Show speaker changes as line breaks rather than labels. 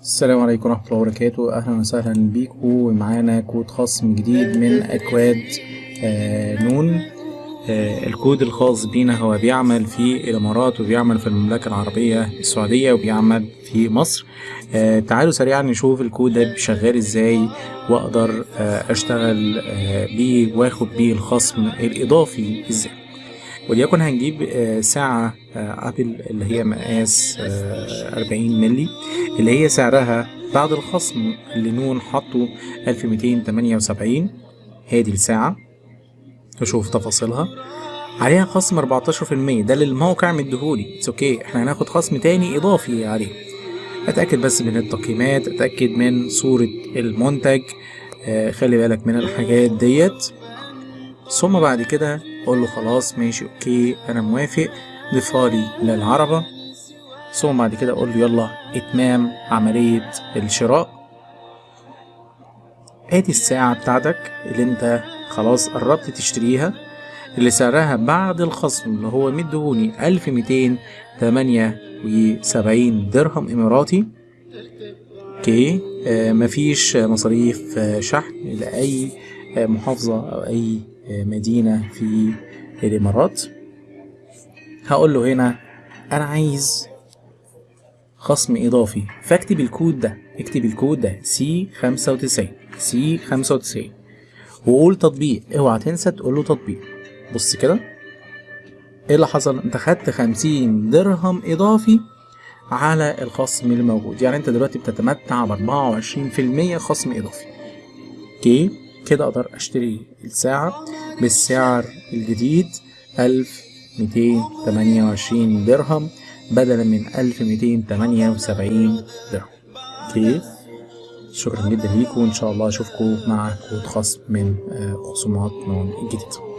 السلام عليكم ورحمة الله وبركاته. أهلا وسهلا بيكم. معانا كود خصم جديد من أكواد آه نون. آه الكود الخاص بينا هو بيعمل في الإمارات وبيعمل في المملكة العربية السعودية وبيعمل في مصر. آه تعالوا سريعا نشوف الكود ده شغال إزاي وأقدر آه أشتغل آه بيه وآخد بيه الخصم الإضافي إزاي. وليكن هنجيب آه، ساعة آه، أبل اللي هي مقاس آه، 40 ملي اللي هي سعرها بعد الخصم اللي نون حطه 1278 هادي الساعة نشوف تفاصيلها. عليها خصم 14% ده اللي الموقع مديهولي. it's OK إحنا هناخد خصم تاني إضافي عليه. أتأكد بس من التقييمات. أتأكد من صورة المنتج. آه، خلي بالك من الحاجات ديت. ثم بعد كده أقول له خلاص ماشي OK أنا موافق ضيفها لي للعربة. ثم بعد كده أقول له يلا إتمام عملية الشراء. ادي الساعة بتاعتك اللي أنت خلاص قربت تشتريها اللي سعرها بعد الخصم اللي هو مدهوني ألف ميتين تمانية وسبعين درهم إماراتي. أوكي مفيش مصاريف شحن لأي محافظة أو أي مدينة في الإمارات هقول له هنا أنا عايز خصم إضافي. فاكتب الكود ده. اكتب الكود ده. C خمسة وتسعين. C خمسة وتسعين. وقول تطبيق. اوعى تنسى تقول له تطبيق. بص كده. إيه اللي حصل؟ انت خدت خمسين درهم إضافي. على الخصم اللي موجود يعني انت دلوقتي بتتمتع في المية خصم إضافي. OK؟ كده أقدر اشتري الساعة بالسعر الجديد ألف ميتين تمانية وعشرين درهم بدلا من ألف ميتين تمانية وسبعين درهم. OK؟ شكرا جدا ليكم وإن شاء الله أشوفكم مع كود خصم من آه، خصومات نون الجديد